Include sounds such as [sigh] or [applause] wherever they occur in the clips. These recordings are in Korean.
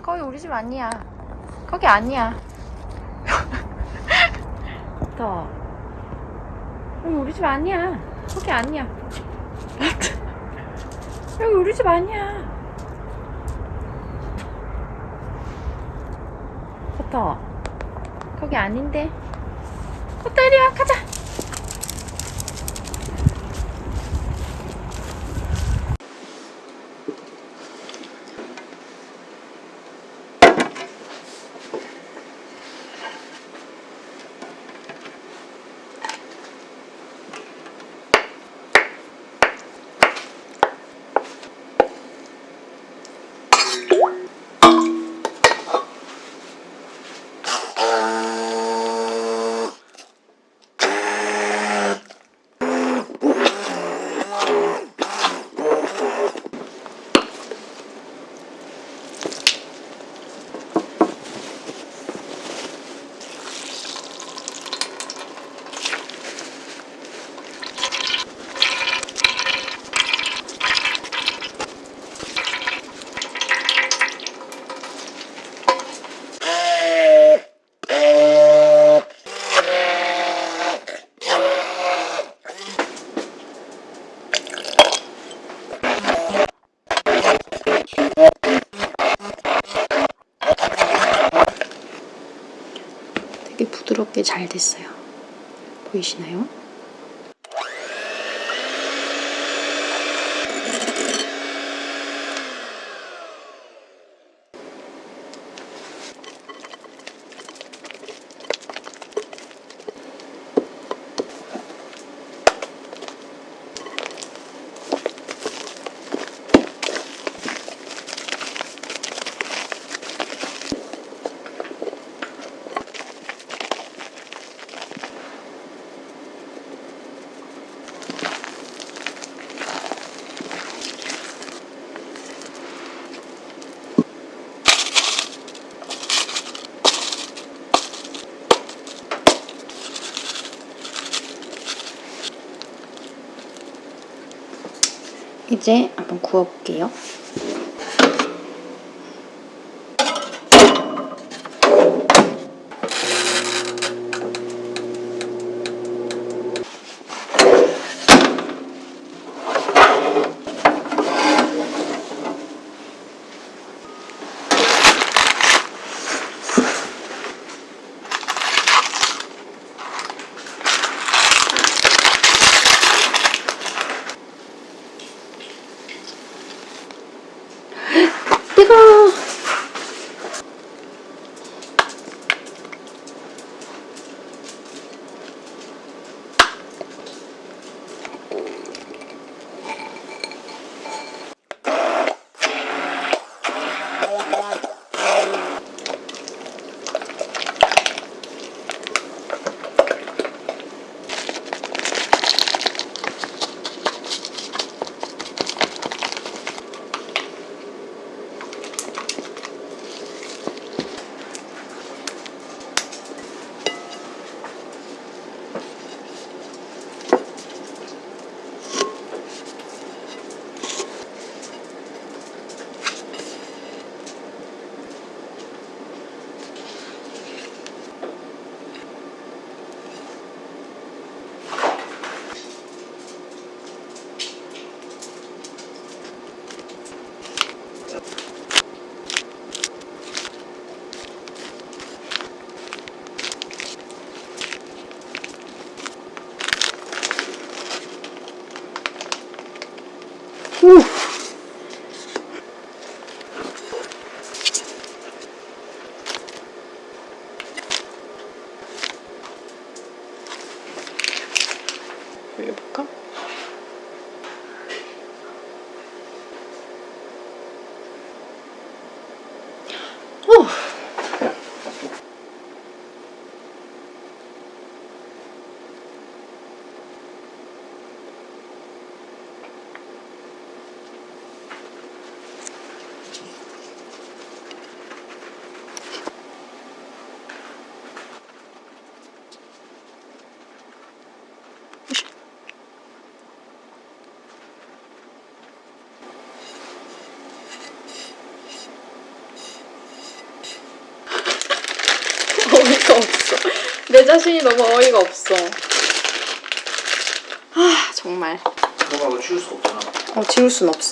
코타 거기 우리 집 아니야. 거기 아니야. [laughs] 코타. 여기 우리 집 아니야. 거기 아니야. [laughs] 여기 우리 집 아니야. 코타. 거기 아닌데. 와 가자. 되게 부드럽게 잘 됐어요. 보이시나요? 이제 한번 구워볼게요. 자신이 너무 어이가 없어. 아 정말. 들어가고 치울 수 없잖아. 어 지울 순 없어.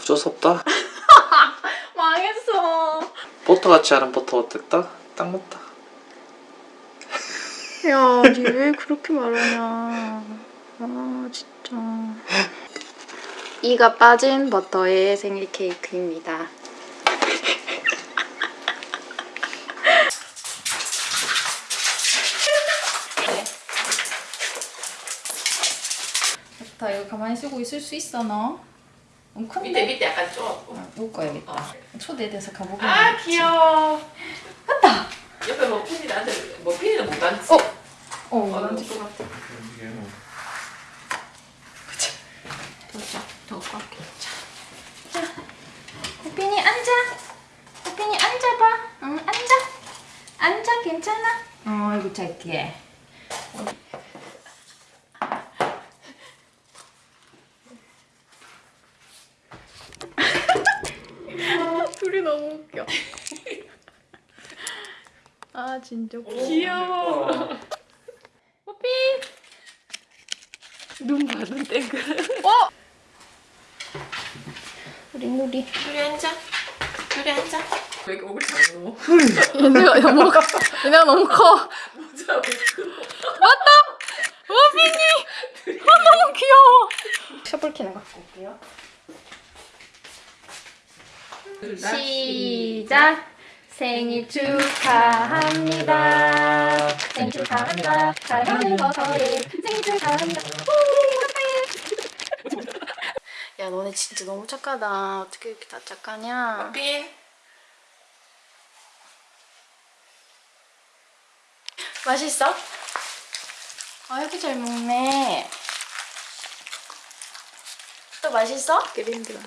어쩔 수 없다. 망했어. 버터 같이 하는 버터 어땠다? 딱 맞다. 야, 니 왜 그렇게 말하냐. 아, 진짜. [laughs] 이가 빠진 버터의 생일 케이크입니다. 좋다 이거 가만히 쓰고 있을 수 있어 너? 너무 큰데? 밑에 밑에 약간 좀. 아, 묶어야겠다 초대돼서 가보고 아 귀여워. 맞다. 옆에 뭐 핀이 나한테 뭐 핀이는 못 앉지. 어? 어 어, 난것 같아. 더 깎게. 호빈이 앉아 호빈이 앉아봐 응 앉아 앉아 괜찮아 어이구 잘게 둘이 너무 웃겨. 아, 진짜. 귀여워. 눈 봤는데, 그래. 우리 누리 둘이 앉아. 둘이 앉아. 왜 이렇게 얼굴 작노? 얘네가 너무, 얘네가 너무 커. 모자 왜 크노? 너무 귀여워. 셔플키는 갖고 올게요. 시작 생일 축하합니다 생일 축하합니다 사랑하는 버터의 생일 축하합니다 야, 너네 진짜 너무 착하다. 어떻게 이렇게 다 착하냐? 핀. 맛있어? 아, 이렇게 잘 먹네. 또 맛있어? 그림들.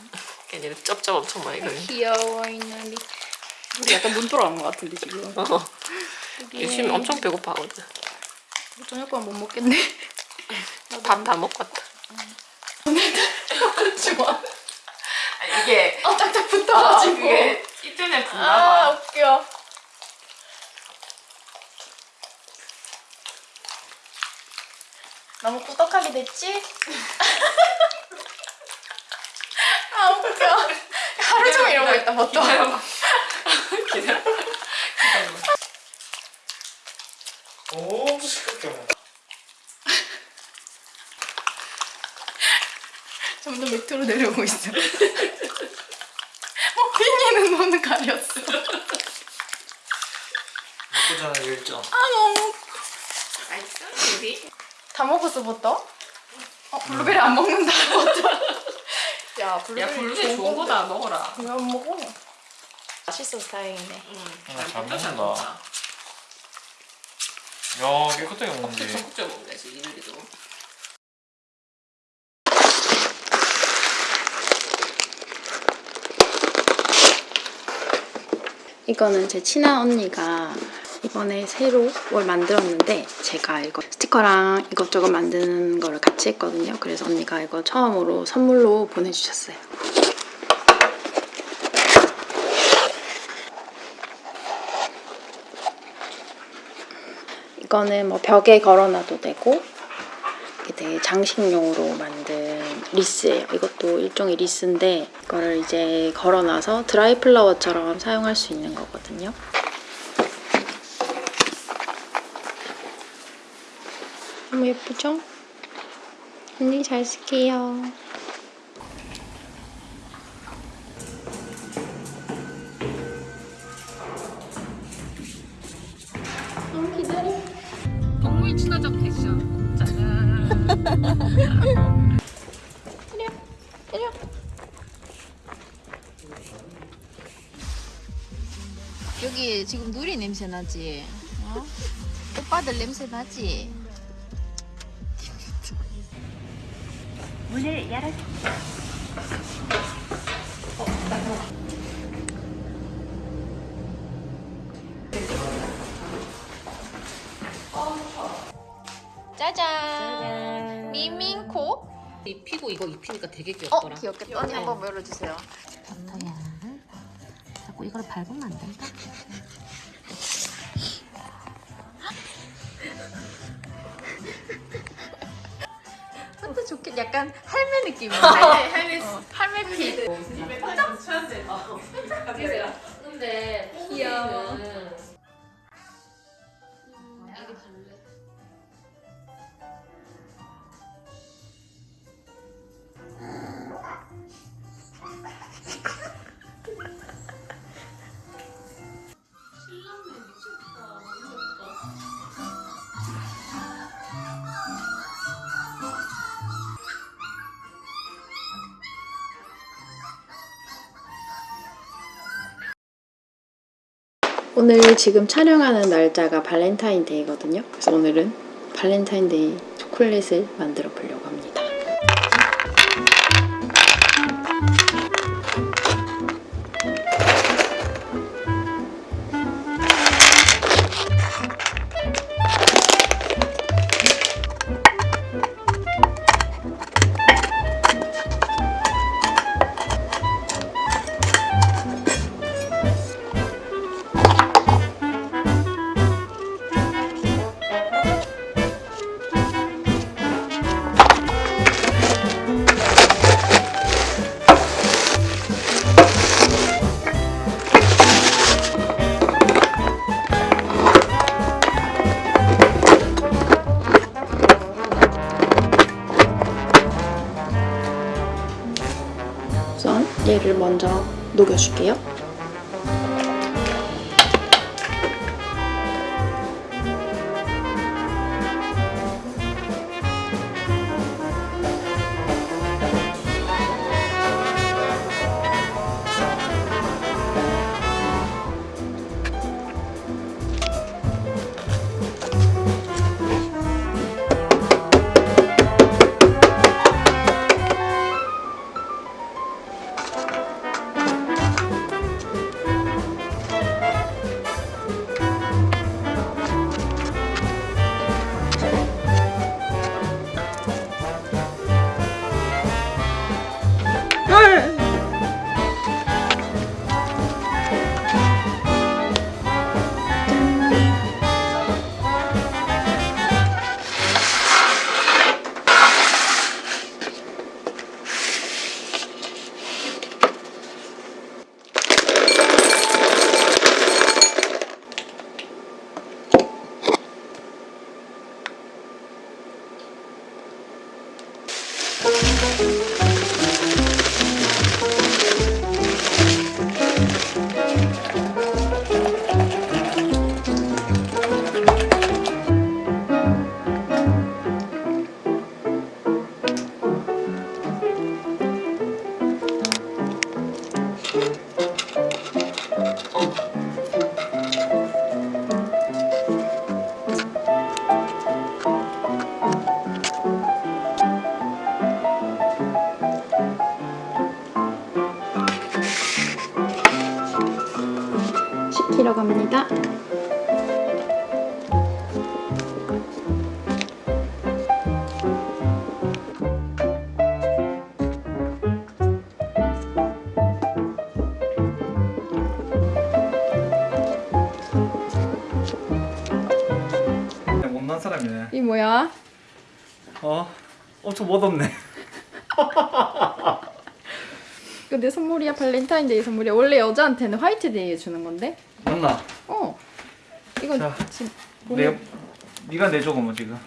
걔네는 쩝쩝 엄청 많이 걸려. 귀여워, 이 누리. 우리 약간 눈 돌아간 것 같은데, 지금. 어. 요즘 엄청 배고파하거든. 저녁 거못 먹겠네. [laughs] 밥 다 먹고 왔다. 좋아. 아니, 이게 아, 딱딱 아, 붙어가지고. 그게 이틀에 붙나 아, 봐. 웃겨. 너무 꾸덕하게 됐지? [laughs] 아, 웃겨. 하루 종일 이러고 있다, 보통. 기다려봐. 오, 시끄럽게 먹어. 점점 밑으로 내려오고 있어. [laughs] 어, 핀이는 눈을 가렸어. 먹고자는 일정. 아, 너무. 맛있어? 우리? 다 먹었어, 버터? 어, 블루베리 안 먹는다, 버터. 야, 블루베리, 야, 블루베리 좋은 거다. 먹어라. 이거 안 먹어. 맛있어서 다행이네. 응. 아, 잘 먹자, 먹는다. 야, 깨끗하게 먹는데. 적극적 먹는다지 이들이도. 이거는 제 친한 언니가 이번에 새로 뭘 만들었는데 제가 이거 스티커랑 이것저것 만드는 거를 같이 했거든요. 그래서 언니가 이거 처음으로 선물로 보내주셨어요. 이거는 뭐 벽에 걸어놔도 되고 이게 되게 장식용으로 만든 리스예요. 이것도 일종의 리스인데 이거를 이제 걸어놔서 드라이 플라워처럼 사용할 수 있는 거거든요. 너무 예쁘죠? 언니 잘 쓸게요. 친화적 패션. 짜잔. 때려. [laughs] 여기 지금 누리 냄새 나지? 어? 오빠들 냄새 나지? 문을 열어 짜잔. 미민코 입히고 이거 입히니까 되게 어 귀엽더라. 귀엽겠다. 언니 한번 열어주세요. 버터야. 자꾸 이걸 밟으면 안 된다. 근데 좋겠 약간 할매 느낌이네. [laughs] 할매 할매 피. 근데 귀여워. 오늘 지금 촬영하는 날짜가 발렌타인데이거든요. 그래서 오늘은 발렌타인데이 초콜릿을 만들어 보려고 합니다. 녹여줄게요. 뭐야? 어? 엄청 멋없네. 이거 내 선물이야 발렌타인데이 선물이야. 원래 여자한테는 화이트데이에 주는 건데. 맞나? 어. 이건 자, 지금 내 네가 내줘 그러면 지금.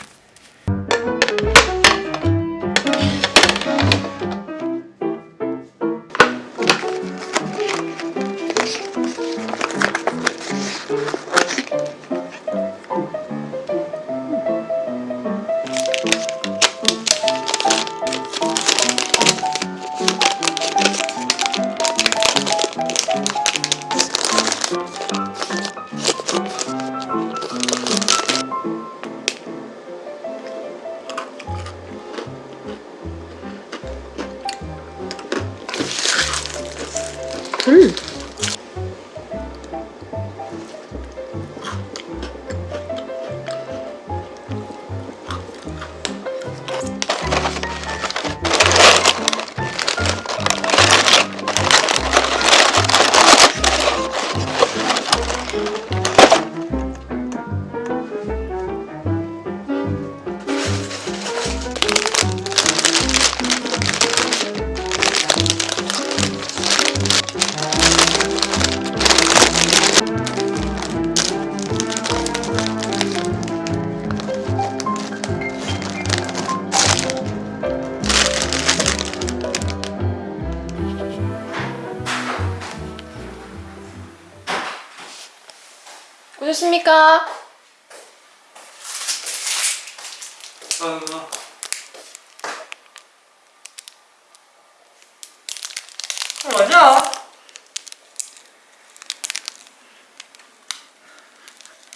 음.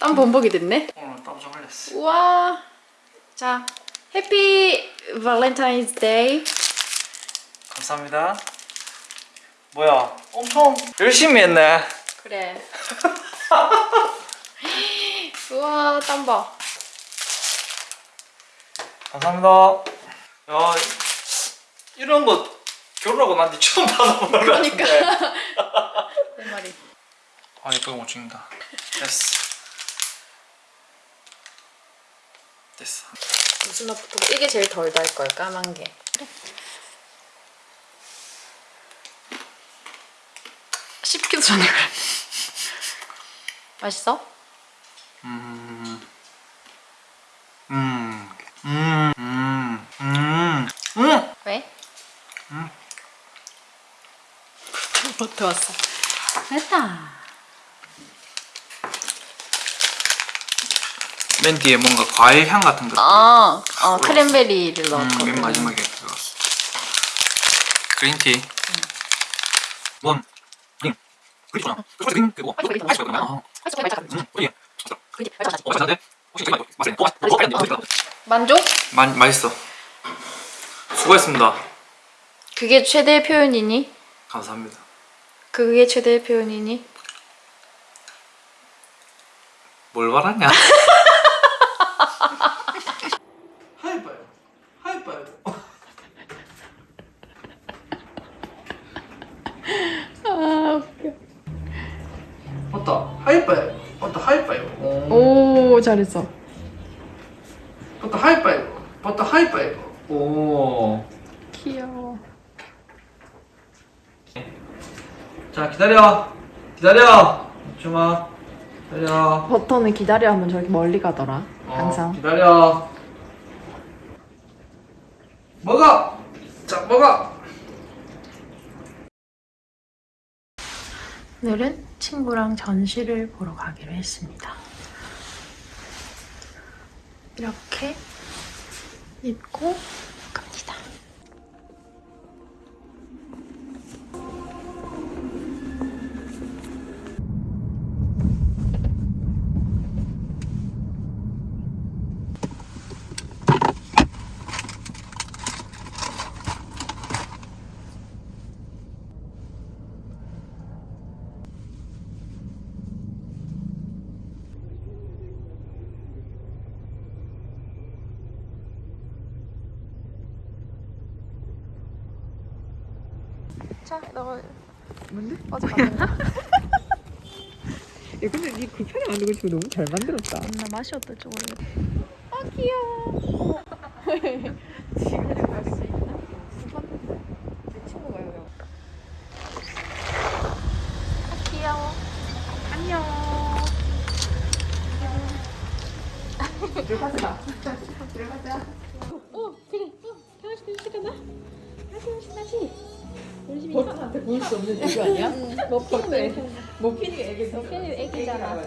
땀 범벅이 됐네. 오늘 땀 좀 흘렸어. 우와. 자, Happy Valentine's Day. 감사합니다. 뭐야? 엄청 열심히 했네. 그래. [laughs] 우와, 땀 봐. 감사합니다. 야, 이런 거 결혼하고 난 뒤 처음 받아보는 거 그러니까. 같은데. [laughs] 내 말이. 아, 이거 못 찍는다. 됐어. 됐어. 무슨 맛부터? 이게 제일 덜달 걸, 까만 게. 씹기도 전에 그래. [laughs] 맛있어? 음, 음, 음, 음, 음, 음. 왜? 음. 못해 왔어. 됐다. 맨 뒤에 뭔가 과일 향 같은 거. 아, 어, 크랜베리를 음. 맨 마지막에 들어갔어. 그린티. 원, 그린. 그린 그리고. 아. 음, 그린. 그지? 어, 맛있는데? 혹시 이거 맛있네. 어, 맛있네. 어, 맛있네. 만족? 마, 맛있어. 수고했습니다. 그게 최대의 표현이니? 감사합니다. 그게 최대의 표현이니? 뭘 말하냐? [laughs] 오, 잘했어. 맞다. 하이파이브. 맞다. 하이파이브. 오. 귀여워. 자, 기다려. 기다려. 주마. 기다려. 버터는 기다려 하면 저렇게 멀리 가더라. 어, 항상. 기다려. 먹어. 자, 먹어. 오늘은 친구랑 전시를 보러 가기로 했습니다. 이렇게 입고 자, 너 뭔데? 어제. 야 근데 니 만든 거 지금 너무 잘 만들었다. 나 맛이 어떨지 모르겠어. 아 귀여워. 지금 갈수 있나? 내. 아 귀여워. 안녕. 들어가자. 어 그래. 어? 강아지 변신하지. 열심히 있어. 버튼한테 보일 수 없는 이유 아니야? 머핀이 모피니가 애기. 머핀이 애기잖아.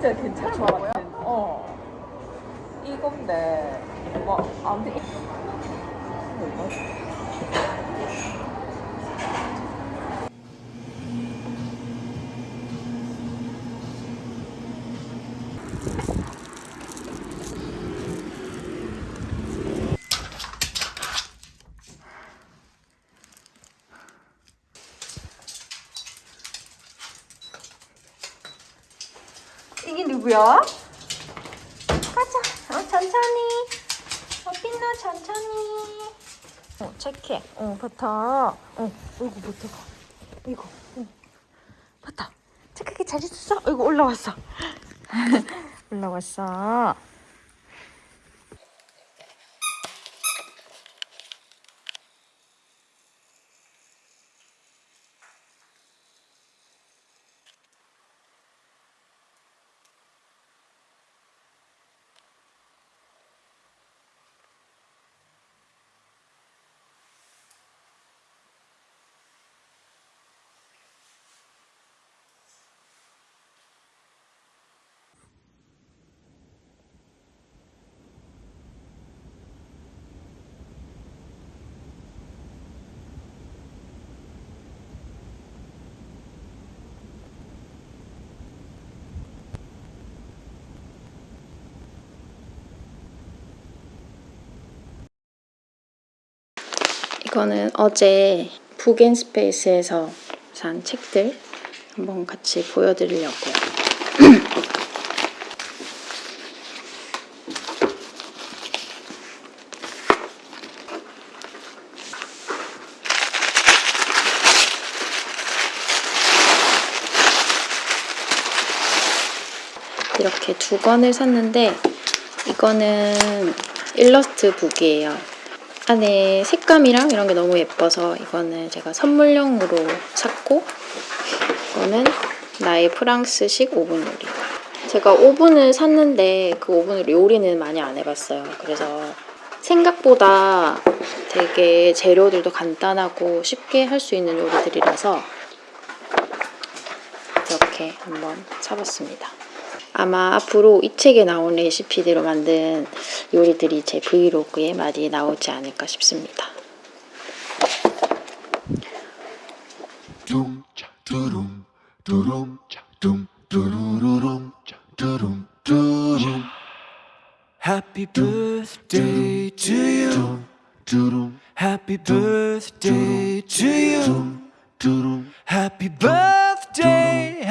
진짜 괜찮은 것 같아. 어. 이건데, 뭐, 아무튼. 이- 이게 누구야? 가자. 어, 천천히. 어, 빛나 천천히. 어, 착해. 어, 버터. 어, 어이구, 버터가. 이거. 어. 버터. 착하게 잘 있었어? 어이구, 올라왔어. [laughs] 올라왔어. 이거는 어제 북앤스페이스에서 산 책들 한번 같이 보여드리려고요. 이렇게 두 권을 샀는데 이거는 일러스트 북이에요. 안에 색감이랑 이런 게 너무 예뻐서 이거는 제가 선물용으로 샀고 이거는 나의 프랑스식 오븐 요리 제가 오븐을 샀는데 그 오븐으로 요리는 많이 안 해봤어요. 그래서 생각보다 되게 재료들도 간단하고 쉽게 할 수 있는 요리들이라서 이렇게 한번 사봤습니다 아마 앞으로 이 책에 나온 레시피대로 만든 요리들이 제 브이로그에 많이 나오지 않을까 싶습니다. 둥, 차, 두rum, 두rum, 차, 둥, 두루루rum, 차, 두rum, 두rum. Happy birthday to you. 둥, 두rum, Happy birthday to you. 둥, 두rum. Happy birthday.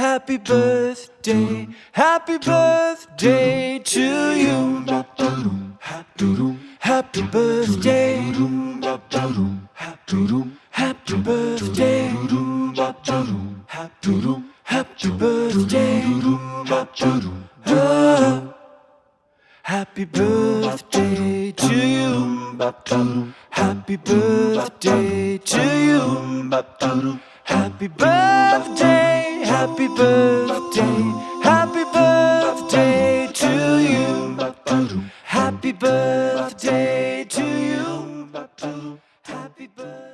Happy birthday. Happy birthday to you. 두rum, 두rum, Happy birthday. 두rum, 두rum, 두rum, Happy birthday. 두rum, 두rum, Happy 두rum, Happy birthday, happy birthday to you. Happy birthday to you. Happy birthday.